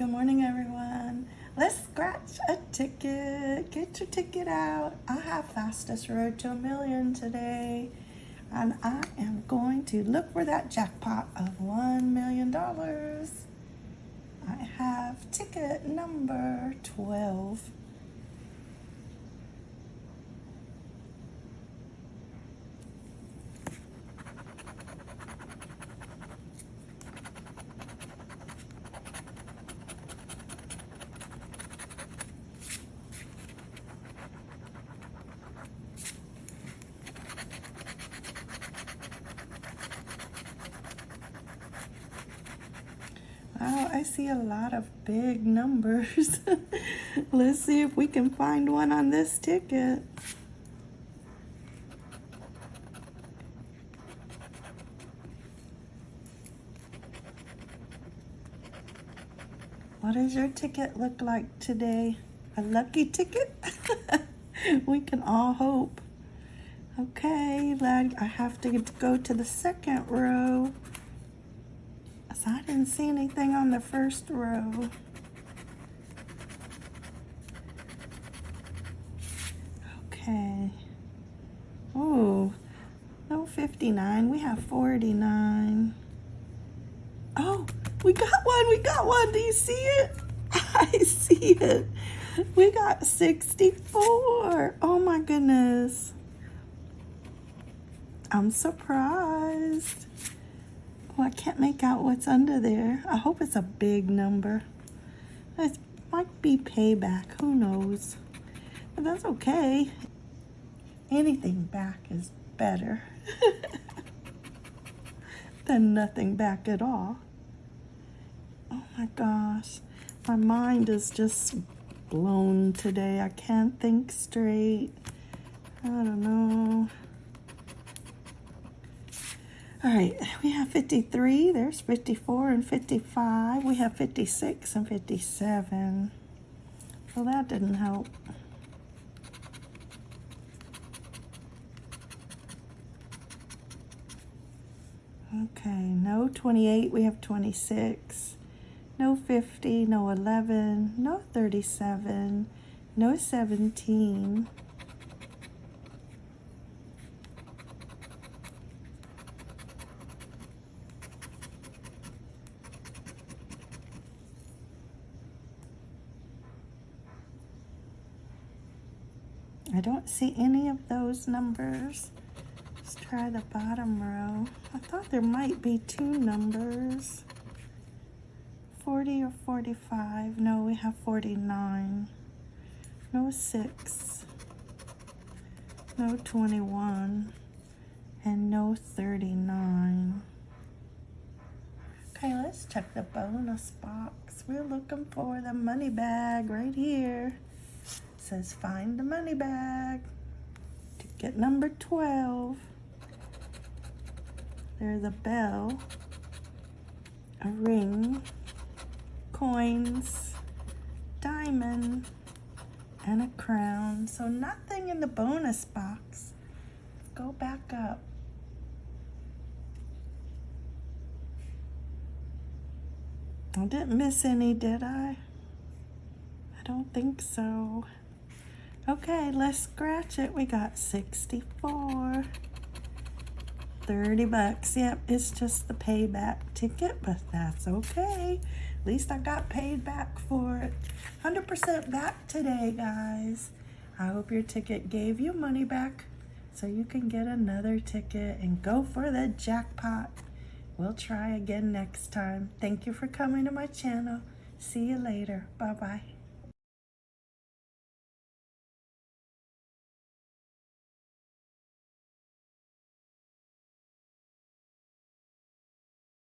Good morning, everyone. Let's scratch a ticket. Get your ticket out. I have fastest road to a million today. And I am going to look for that jackpot of $1 million. I have ticket number 12. Oh, I see a lot of big numbers. Let's see if we can find one on this ticket. What does your ticket look like today? A lucky ticket? we can all hope. Okay, lad, I have to go to the second row. So I didn't see anything on the first row. Okay. Oh, no 59. We have 49. Oh, we got one. We got one. Do you see it? I see it. We got 64. Oh my goodness. I'm surprised. Well, I can't make out what's under there. I hope it's a big number. It might be payback. Who knows? But that's okay. Anything back is better than nothing back at all. Oh my gosh. My mind is just blown today. I can't think straight. I don't know. All right, we have 53, there's 54 and 55. We have 56 and 57. Well, that didn't help. Okay, no 28, we have 26. No 50, no 11, no 37, no 17. I don't see any of those numbers. Let's try the bottom row. I thought there might be two numbers. 40 or 45. No, we have 49. No 6. No 21. And no 39. Okay, let's check the bonus box. We're looking for the money bag right here says find the money bag. Ticket number 12. There's a bell, a ring, coins, diamond, and a crown. So nothing in the bonus box. Go back up. I didn't miss any, did I? I don't think so. Okay, let's scratch it. We got 64. 30 bucks. Yep, it's just the payback ticket, but that's okay. At least I got paid back for it. 100% back today, guys. I hope your ticket gave you money back so you can get another ticket and go for the jackpot. We'll try again next time. Thank you for coming to my channel. See you later. Bye-bye.